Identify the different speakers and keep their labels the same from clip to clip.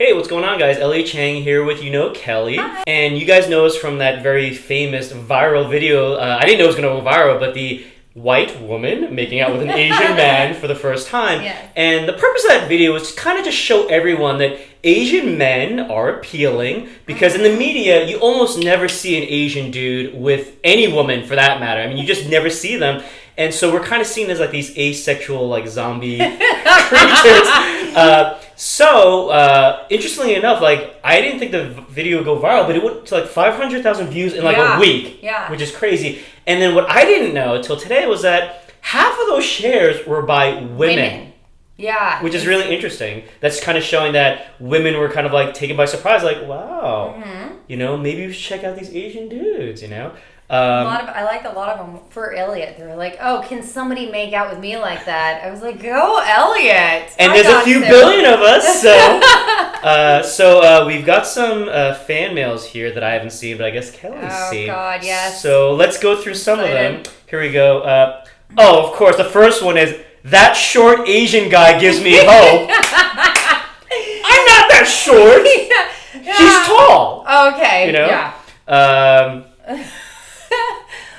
Speaker 1: Hey, what's going on, guys? Elliot Chang here with You Know Kelly. And you guys know us from that very famous viral video. Uh, I didn't know it was going to go viral, but the white woman making out with an Asian man for the first time.
Speaker 2: Yes.
Speaker 1: And the purpose of that video was to kind of just show everyone that Asian men are appealing because in the media, you almost never see an Asian dude with any woman for that matter. I mean, you just never see them. And so we're kind of seen as like these asexual, like zombie creatures. Uh, so, uh, interestingly enough, like I didn't think the video would go viral, but it went to like 500,000 views in like
Speaker 2: Yeah.
Speaker 1: a week,
Speaker 2: Yeah.
Speaker 1: which is crazy. And then what I didn't know until today was that half of those shares were by women
Speaker 2: Yeah.
Speaker 1: which is really interesting. That's kind of showing that women were kind of like taken by surprise, like, wow,
Speaker 2: Mm-hmm.
Speaker 1: you know, maybe we should check out these Asian dudes, you know?
Speaker 2: A
Speaker 1: Um,
Speaker 2: lot of I like a lot of them for Elliot. They were like, "Oh, can somebody make out with me like that?" I was like, "Go, Elliot!"
Speaker 1: and
Speaker 2: I
Speaker 1: there's a few
Speaker 2: to.
Speaker 1: billion of us, so uh, so uh, we've got some uh, fan mails here that I haven't seen, but I guess Kelly's
Speaker 2: Oh,
Speaker 1: seen.
Speaker 2: Oh God, yes.
Speaker 1: So let's go through some of them. Here we go. Uh, oh, of course, the first one is that short Asian guy gives me hope. I'm not that short.
Speaker 2: yeah.
Speaker 1: She's tall.
Speaker 2: Okay.
Speaker 1: You know?
Speaker 2: Yeah.
Speaker 1: Um,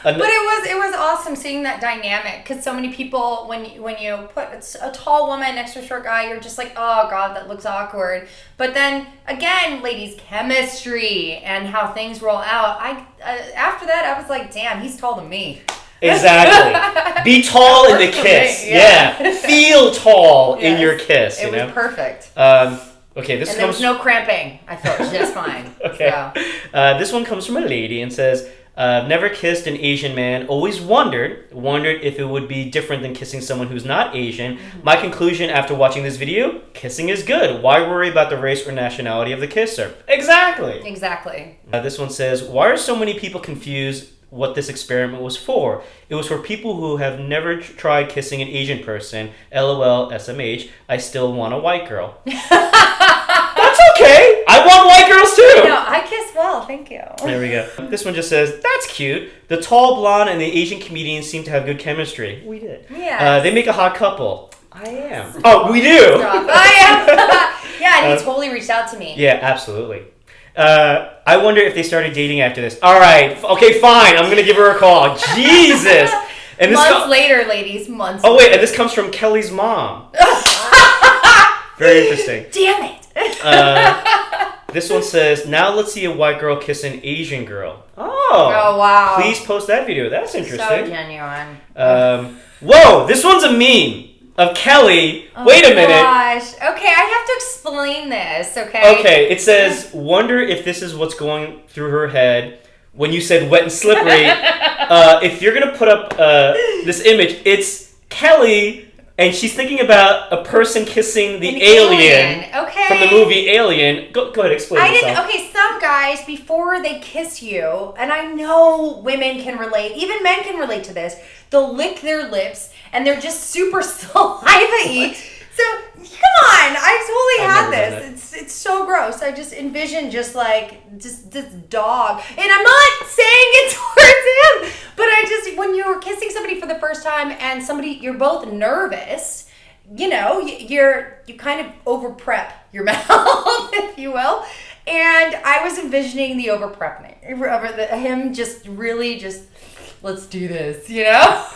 Speaker 2: But it was it was awesome seeing that dynamic because so many people when you, when you put a tall woman next to a short guy, you're just like, oh god, that looks awkward. But then again, ladies, chemistry and how things roll out. I uh, after that, I was like, damn, he's taller than me.
Speaker 1: Exactly. Be tall in the kiss.
Speaker 2: me,
Speaker 1: Yeah.
Speaker 2: yeah.
Speaker 1: Feel tall in your kiss, you
Speaker 2: It was
Speaker 1: know?
Speaker 2: perfect.
Speaker 1: Um, okay, this
Speaker 2: And there
Speaker 1: comes
Speaker 2: was no cramping. I felt just fine.
Speaker 1: Okay.
Speaker 2: So.
Speaker 1: Uh, this one comes from a lady and says, uh, never kissed an Asian man. Always wondered, wondered if it would be different than kissing someone who's not Asian.
Speaker 2: Mm-hmm.
Speaker 1: My conclusion after watching this video: kissing is good. Why worry about the race or nationality of the kisser? Exactly.
Speaker 2: Exactly.
Speaker 1: Uh, this one says, Why are so many people confused what this experiment was for? It was for people who have never tr- tried kissing an Asian person. LOL, SMH. I still want a white girl. That's okay. I want white girls too.
Speaker 2: No, I kiss well, thank you.
Speaker 1: There we go. This one just says, That's cute. The tall blonde and the Asian comedian seem to have good chemistry. We did.
Speaker 2: Yeah.
Speaker 1: Uh, they make a hot couple. I am. Oh, we do.
Speaker 2: Stop. I am. yeah, and
Speaker 1: Uh,
Speaker 2: he totally reached out to me.
Speaker 1: Yeah, absolutely. Uh, I wonder if they started dating after this. All right, okay, fine. I'm gonna give her a call. Jesus. And this.
Speaker 2: months later, ladies. Months.
Speaker 1: oh wait, and this comes from Kelly's mom. Very interesting.
Speaker 2: Damn it.
Speaker 1: Uh, this one says, "Now let's see a white girl kiss an Asian girl." Oh.
Speaker 2: Oh, wow.
Speaker 1: Please post that video. That's interesting.
Speaker 2: so genuine.
Speaker 1: Um, whoa, this one's a meme of Kelly.
Speaker 2: Oh
Speaker 1: Wait a
Speaker 2: my
Speaker 1: minute.
Speaker 2: Gosh. Okay, I have to explain this. Okay.
Speaker 1: Okay, it says, wonder if this is what's going through her head when you said wet and slippery. uh, if you're gonna put up uh, this image, it's Kelly, and she's thinking about a person kissing the
Speaker 2: An
Speaker 1: alien,
Speaker 2: Okay.
Speaker 1: from the movie Alien. Go, go ahead, explain
Speaker 2: I
Speaker 1: yourself.
Speaker 2: didn't. Okay, some guys before they kiss you, and I know women can relate. Even men can relate to this. They'll lick their lips, and they're just super saliva-y. So come on, I totally had this. It's it's so gross. I just envision just like just this dog, and I'm not saying it towards him, but I just when you're kissing somebody for the first time and somebody you're both nervous you know, you're you kind of over prep your mouth, if you will. And I was envisioning the over prepping, over the, him just really just let's do this, you know.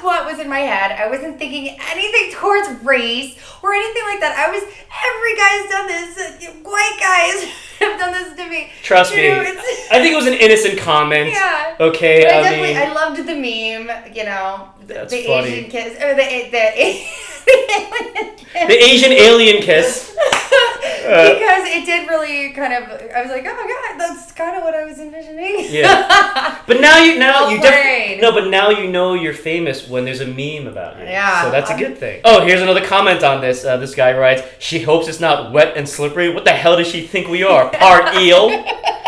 Speaker 2: that's what was in my head. I wasn't thinking anything towards race or anything like that. I was every guy's done this. White guys have done this to me.
Speaker 1: Trust
Speaker 2: You
Speaker 1: me,
Speaker 2: know,
Speaker 1: I think it was an innocent comment.
Speaker 2: Yeah.
Speaker 1: Okay,
Speaker 2: I
Speaker 1: I,
Speaker 2: definitely,
Speaker 1: mean,
Speaker 2: I loved the meme, you know, the,
Speaker 1: That's
Speaker 2: the
Speaker 1: funny.
Speaker 2: Asian kiss, or the the, the
Speaker 1: the Asian alien kiss. Uh,
Speaker 2: because it did really kind of. I was like, oh my god, that's kind of what I was envisioning.
Speaker 1: Yeah. But now you now
Speaker 2: Well
Speaker 1: you
Speaker 2: played.
Speaker 1: No, but now you know you're famous when there's a meme about you.
Speaker 2: Yeah,
Speaker 1: So that's a good thing. Oh, here's another comment on this. Uh, this guy writes, "She hopes it's not wet and slippery. What the hell does she think we are? Part eel?"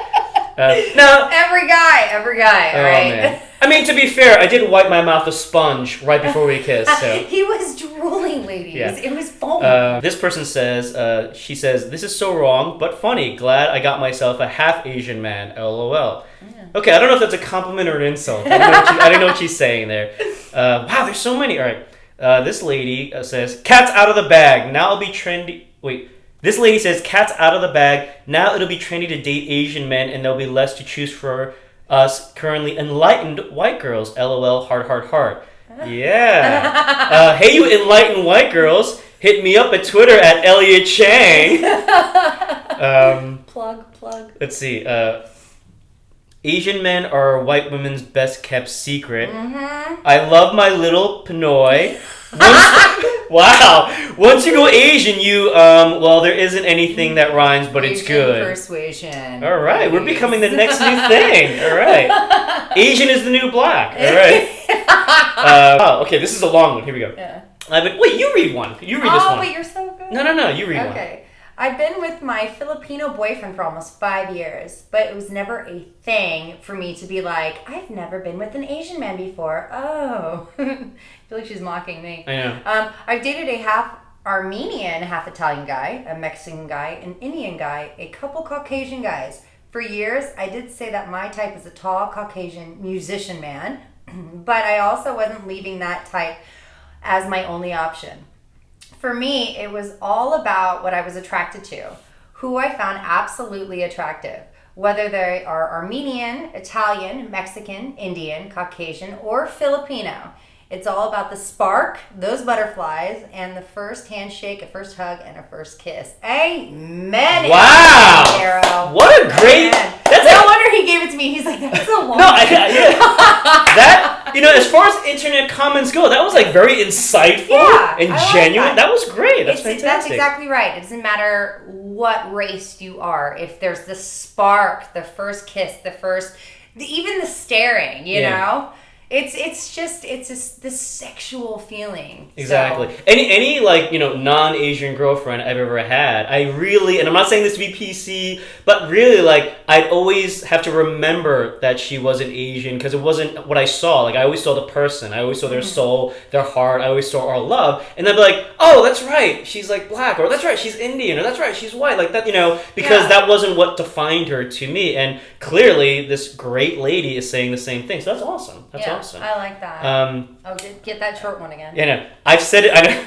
Speaker 1: Uh, no.
Speaker 2: Every guy, every guy,
Speaker 1: Oh
Speaker 2: all right.
Speaker 1: man. I mean, to be fair, I did wipe my mouth with sponge right before we kissed. So.
Speaker 2: he was drooling, ladies.
Speaker 1: Yeah.
Speaker 2: It was foam.
Speaker 1: Uh, this person says, uh, she says, this is so wrong, but funny. Glad I got myself a half Asian man. LOL. Okay, I don't know if that's a compliment or an insult. I don't know what, she, I don't know what she's saying there. Uh, wow, there's so many. All right. Uh, this lady uh, says, cat's out of the bag. Now I'll be trendy. Wait. This lady says, "Cat's out of the bag. Now it'll be trendy to date Asian men, and there'll be less to choose for us currently enlightened white girls." LOL. Heart, heart, heart. Yeah. Uh, hey, you enlightened white girls, hit me up at Twitter at Elliot Chang. Um,
Speaker 2: Plug, plug.
Speaker 1: let's see. Uh, Asian men are white women's best kept secret.
Speaker 2: Mm-hmm.
Speaker 1: I love my little Pinoy. Once, wow. Once you go Asian, you um. Well, there isn't anything that rhymes, but it's
Speaker 2: Asian
Speaker 1: good.
Speaker 2: Persuasion.
Speaker 1: All right, we're becoming the next new thing. All right, Asian is the new black. All right. Uh, oh, okay. This is a long one. Here we go.
Speaker 2: Yeah.
Speaker 1: Uh, but wait, you read one. You read this
Speaker 2: oh,
Speaker 1: one.
Speaker 2: but you're so good.
Speaker 1: No, no, no. You read one.
Speaker 2: Okay. I've been with my Filipino boyfriend for almost five years, but it was never a thing for me to be like, I've never been with an Asian man before. Oh. I feel like she's mocking me.
Speaker 1: I know.
Speaker 2: Um, I've dated a half Armenian, half Italian guy, a Mexican guy, an Indian guy, a couple Caucasian guys. For years, I did say that my type is a tall Caucasian musician man, but I also wasn't leaving that type as my only option. For me, it was all about what I was attracted to, who I found absolutely attractive, whether they are Armenian, Italian, Mexican, Indian, Caucasian, or Filipino. It's all about the spark, those butterflies, and the first handshake, a first hug, and a first kiss. Amen.
Speaker 1: Wow. What a great.
Speaker 2: Amen.
Speaker 1: That's
Speaker 2: no
Speaker 1: a,
Speaker 2: wonder he gave it to me. He's like, that's a long.
Speaker 1: no, I, I, yeah. that you know, as far as internet comments go, that was like very insightful
Speaker 2: Yeah,
Speaker 1: and
Speaker 2: like
Speaker 1: genuine.
Speaker 2: that.
Speaker 1: That. was great. That's
Speaker 2: It's-
Speaker 1: fantastic.
Speaker 2: That's exactly right. It doesn't matter what race you are. If there's the spark, the first kiss, the first, the, even the staring, you
Speaker 1: Yeah.
Speaker 2: know, it's it's just it's just this sexual feeling. So-
Speaker 1: Exactly. Any any like you know non Asian girlfriend I've ever had, I really and I'm not saying this to be PC, but really like I'd always have to remember that she wasn't Asian because it wasn't what I saw. Like I always saw the person, I always saw their
Speaker 2: Mm-hmm.
Speaker 1: soul, their heart. I always saw our love, and then be like, oh, that's right, she's like black, or that's right, she's Indian, or that's right, she's white, like that, you know, because
Speaker 2: Yeah.
Speaker 1: that wasn't what defined her to me. And clearly, this great lady is saying the same thing. So that's awesome. That's
Speaker 2: yeah,
Speaker 1: awesome.
Speaker 2: I like that.
Speaker 1: Um,
Speaker 2: oh, get, get that short one again.
Speaker 1: you know, I've said it. I,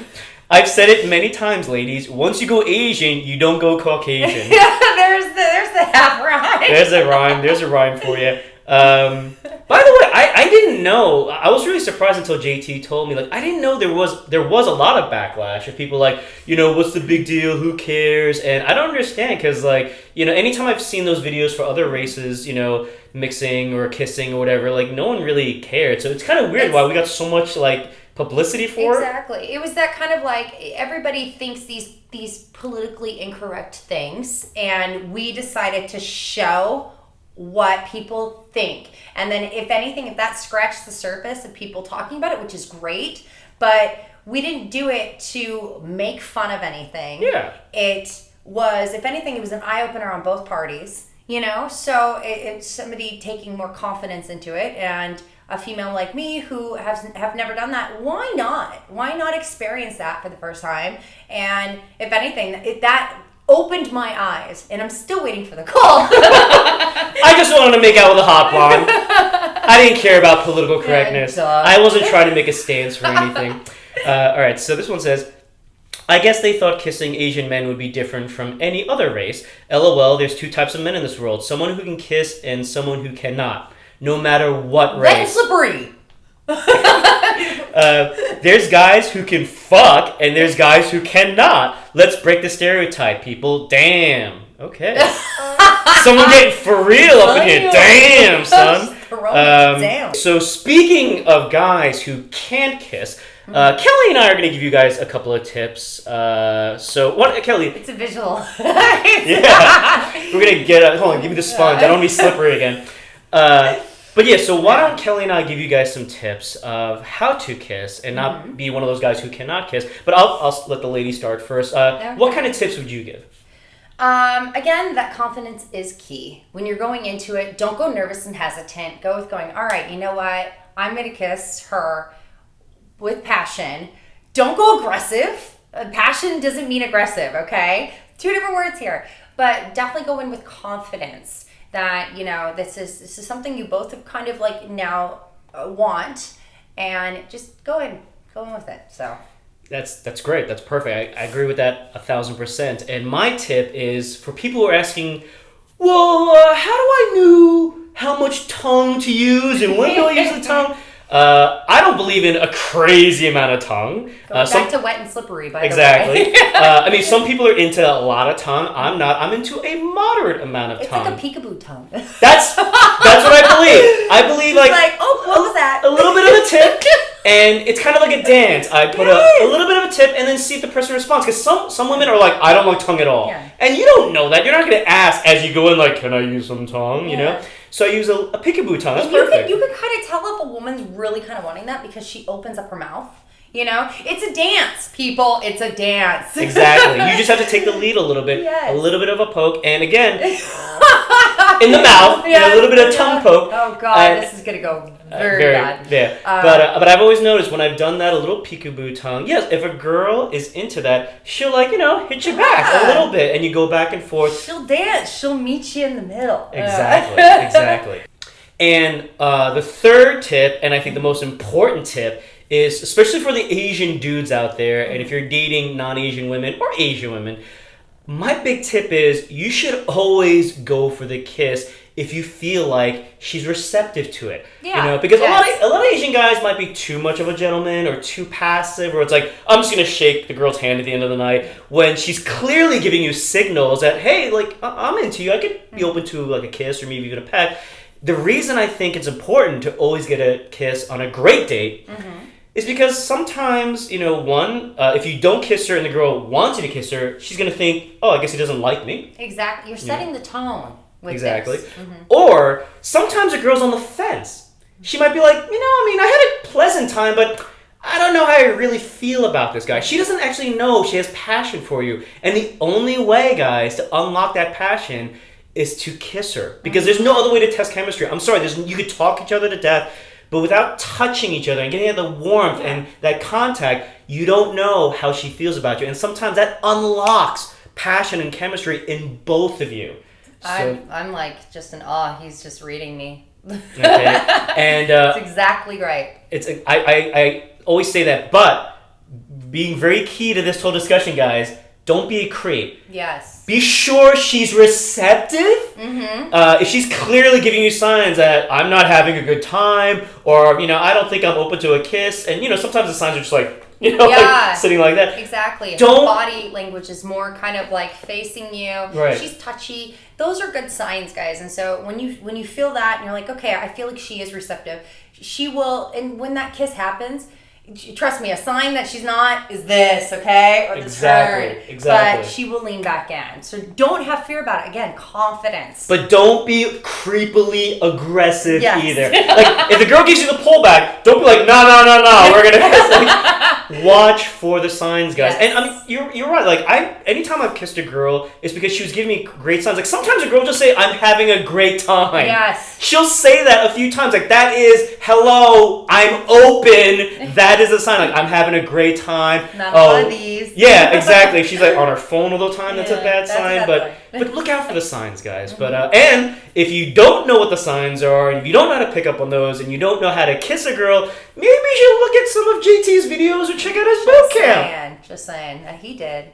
Speaker 1: I've said it many times, ladies. Once you go Asian, you don't go Caucasian.
Speaker 2: there's the there's the half right.
Speaker 1: There's a rhyme. There's a rhyme for you. Um, by the way, I, I didn't know. I was really surprised until JT told me. Like, I didn't know there was there was a lot of backlash of people like, you know, what's the big deal? Who cares? And I don't understand because like, you know, anytime I've seen those videos for other races, you know, mixing or kissing or whatever, like no one really cared. So it's kind of weird why we got so much like publicity for it.
Speaker 2: Exactly. It was that kind of like everybody thinks these these politically incorrect things, and we decided to show what people think. And then, if anything, if that scratched the surface of people talking about it, which is great, but we didn't do it to make fun of anything.
Speaker 1: Yeah.
Speaker 2: It was, if anything, it was an eye opener on both parties. You know, so it, it's somebody taking more confidence into it, and a female like me who has have never done that. Why not? Why not experience that for the first time? And if anything, it, that opened my eyes, and I'm still waiting for the call.
Speaker 1: I just wanted to make out with a hot blonde. I didn't care about political correctness.
Speaker 2: duh.
Speaker 1: I wasn't trying to make a stance for anything. Uh, all right, so this one says, I guess they thought kissing Asian men would be different from any other race. LOL, there's two types of men in this world someone who can kiss and someone who cannot, no matter what
Speaker 2: Red
Speaker 1: race.
Speaker 2: slippery.
Speaker 1: Uh, there's guys who can fuck and there's guys who cannot. Let's break the stereotype, people. Damn. Okay. Someone getting for real up in here. Damn, son. Um,
Speaker 2: it
Speaker 1: so speaking of guys who can't kiss, uh, Kelly and I are going to give you guys a couple of tips. Uh, so what, Kelly?
Speaker 2: It's a visual.
Speaker 1: Yeah, we're gonna get. A, hold on, give me the sponge. I don't want to be slippery again. Uh, but yeah, so why don't Kelly and I give you guys some tips of how to kiss and not
Speaker 2: Mm-hmm.
Speaker 1: be one of those guys who cannot kiss? But I'll, I'll let the lady start first. Uh, What kind of tips would you give?
Speaker 2: Um, again, that confidence is key. When you're going into it, don't go nervous and hesitant. Go with going, all right, you know what? I'm going to kiss her with passion. Don't go aggressive. Uh, passion doesn't mean aggressive, okay? Two different words here. But definitely go in with confidence that, you know, this is this is something you both have kind of like now uh, want and just go in. Go in with it. So,
Speaker 1: That's that's great. That's perfect. I, I agree with that a thousand percent. And my tip is for people who are asking, well, uh, how do I know how much tongue to use and when do I use the tongue? Uh, don't believe in a crazy amount of tongue.
Speaker 2: Going
Speaker 1: Uh, some-
Speaker 2: back to wet and slippery, by
Speaker 1: exactly.
Speaker 2: the way.
Speaker 1: uh, I mean, some people are into a lot of tongue. I'm not. I'm into a moderate amount of
Speaker 2: it's
Speaker 1: tongue.
Speaker 2: It's like a peekaboo tongue.
Speaker 1: that's that's what I believe. I believe like,
Speaker 2: like, oh, what was that?
Speaker 1: a little bit of a tip, and it's kind of like a dance. I put a, a little bit of a tip and then see if the person responds. Because some some women are like, I don't like tongue at all,
Speaker 2: Yeah.
Speaker 1: and you don't know that. You're not going to ask as you go in, like, can I use some tongue? You know. So I use a, a peekaboo tongue. That's
Speaker 2: you
Speaker 1: perfect.
Speaker 2: can you can kind of tell if a woman's really kind of wanting that because she opens up her mouth. You know, it's a dance, people. It's a dance.
Speaker 1: Exactly. You just have to take the lead a little bit,
Speaker 2: Yes.
Speaker 1: a little bit of a poke, and again, in the mouth, know, a little bit of tongue poke.
Speaker 2: Oh God,
Speaker 1: Uh,
Speaker 2: this is gonna go
Speaker 1: Uh,
Speaker 2: very, bad.
Speaker 1: Yeah,
Speaker 2: Uh,
Speaker 1: but uh, but I've always noticed when I've done that a little peekaboo tongue. Yes, if a girl is into that, she'll like you know hit you back a little bit, and you go back and forth.
Speaker 2: She'll dance. She'll meet you in the middle.
Speaker 1: Exactly, exactly. And uh, the third tip, and I think the most important tip, is especially for the Asian dudes out there, and if you're dating non-Asian women or Asian women, my big tip is you should always go for the kiss if you feel like she's receptive to it.
Speaker 2: Yeah.
Speaker 1: You know, because a lot of a lot of Asian guys might be too much of a gentleman or too passive, or it's like I'm just gonna shake the girl's hand at the end of the night when she's clearly giving you signals that hey, like I- I'm into you. I could be mm. open to like a kiss or maybe even a pet. The reason I think it's important to always get a kiss on a great date mm-hmm. Is because sometimes you know one uh, if you don't kiss her and the girl wants you to kiss her, she's gonna think oh I guess he doesn't like me.
Speaker 2: Exactly. You're setting the tone. With
Speaker 1: Exactly.
Speaker 2: This. Mhm.
Speaker 1: Or sometimes a girl's on the fence. She might be like, you know, I mean, I had a pleasant time, but I don't know how I really feel about this guy. She doesn't actually know she has passion for you. And the only way, guys, to unlock that passion is to kiss her. Because there's no other way to test chemistry. I'm sorry, there's you could talk each other to death, but without touching each other and getting the warmth and that contact, you don't know how she feels about you. And sometimes that unlocks passion and chemistry in both of you. So,
Speaker 2: I'm, I'm like just in awe. He's just reading me.
Speaker 1: okay. And uh,
Speaker 2: That's exactly right.
Speaker 1: it's I, I, I always say that, but being very key to this whole discussion, guys, don't be a creep.
Speaker 2: Yes.
Speaker 1: Be sure she's receptive.
Speaker 2: Mm-hmm.
Speaker 1: Uh, if she's clearly giving you signs that I'm not having a good time, or you know, I don't think I'm open to a kiss, and you know, sometimes the signs are just like you know,
Speaker 2: Yeah.
Speaker 1: like sitting like that.
Speaker 2: Exactly.
Speaker 1: Don't-
Speaker 2: her body language is more kind of like facing you.
Speaker 1: Right.
Speaker 2: She's touchy. Those are good signs, guys. And so when you when you feel that and you're like, okay, I feel like she is receptive. She will, and when that kiss happens. Trust me, a sign that she's not is this, okay? Or the
Speaker 1: Exactly,
Speaker 2: turn.
Speaker 1: exactly.
Speaker 2: But she will lean back in. So don't have fear about it. Again, confidence.
Speaker 1: But don't be creepily aggressive
Speaker 2: Yes.
Speaker 1: either. Like if the girl gives you the pullback, don't be like, no, no, no, no, we're gonna kiss. Like, watch for the signs, guys.
Speaker 2: Yes.
Speaker 1: And I mean, you're you're right. Like I, anytime I've kissed a girl, it's because she was giving me great signs. Like sometimes a girl will just say, "I'm having a great time."
Speaker 2: Yes.
Speaker 1: She'll say that a few times. Like that is, "Hello, I'm open." That is a sign. Like I'm having a great time.
Speaker 2: Not
Speaker 1: oh,
Speaker 2: one of these.
Speaker 1: yeah, exactly. She's like on her phone all the time. That's a bad
Speaker 2: that's a
Speaker 1: sign.
Speaker 2: bad
Speaker 1: but
Speaker 2: sign.
Speaker 1: but look out for the signs, guys. But uh, and if you don't know what the signs are, and if you don't know how to pick up on those, and you don't know how to kiss a girl, maybe you should look at some of JT's videos or check out his boot
Speaker 2: Just
Speaker 1: camp.
Speaker 2: saying. Just saying. Uh, he did.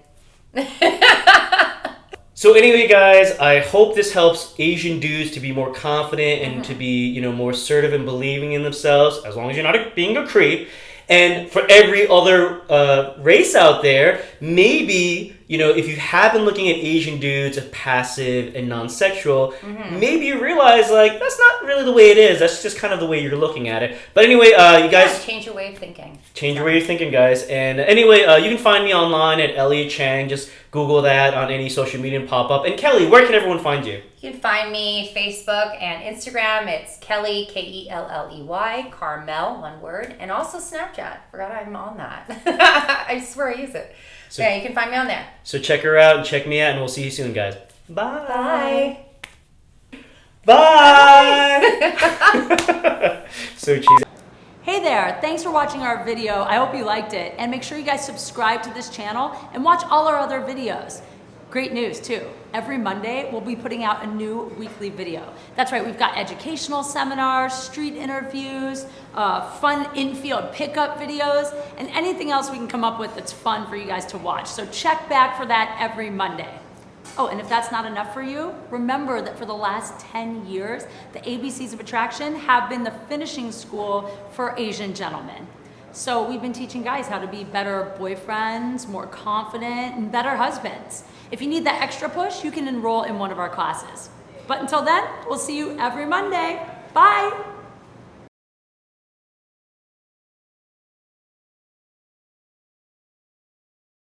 Speaker 1: So anyway, guys, I hope this helps Asian dudes to be more confident and
Speaker 2: Mm-hmm.
Speaker 1: to be, you know, more assertive and believing in themselves. As long as you're not a, being a creep. And for every other uh, race out there, maybe you know if you have been looking at Asian dudes as passive and non-sexual,
Speaker 2: Mm-hmm.
Speaker 1: maybe you realize like that's not really the way it is. That's just kind of the way you're looking at it. But anyway, uh, you guys
Speaker 2: Yeah, change your way of thinking.
Speaker 1: Change your way you're thinking, guys. And anyway, uh, you can find me online at Elliot Chang. Just Google that on any social media and pop up. And Kelly, where can everyone find you?
Speaker 2: You can find me Facebook and Instagram. It's Kelly K E L L E Y Carmel, one word, and also Snapchat. Forgot I'm on that. I swear I use it.
Speaker 1: So-
Speaker 2: yeah, you can find me on there.
Speaker 1: So check her out and check me out, and we'll see you soon, guys. Bye.
Speaker 2: Bye.
Speaker 1: Bye. so cheesy.
Speaker 3: Hey there, thanks for watching our video. I hope you liked it. And make sure you guys subscribe to this channel and watch all our other videos. Great news too. Every Monday, we'll be putting out a new weekly video. That's right, we've got educational seminars, street interviews, uh, fun infield pickup videos, and anything else we can come up with that's fun for you guys to watch. So check back for that every Monday. Oh, and if that's not enough for you, remember that for the last 10 years, the ABCs of Attraction have been the finishing school for Asian gentlemen. So we've been teaching guys how to be better boyfriends, more confident, and better husbands. If you need that extra push, you can enroll in one of our classes. But until then, we'll see you every Monday. Bye!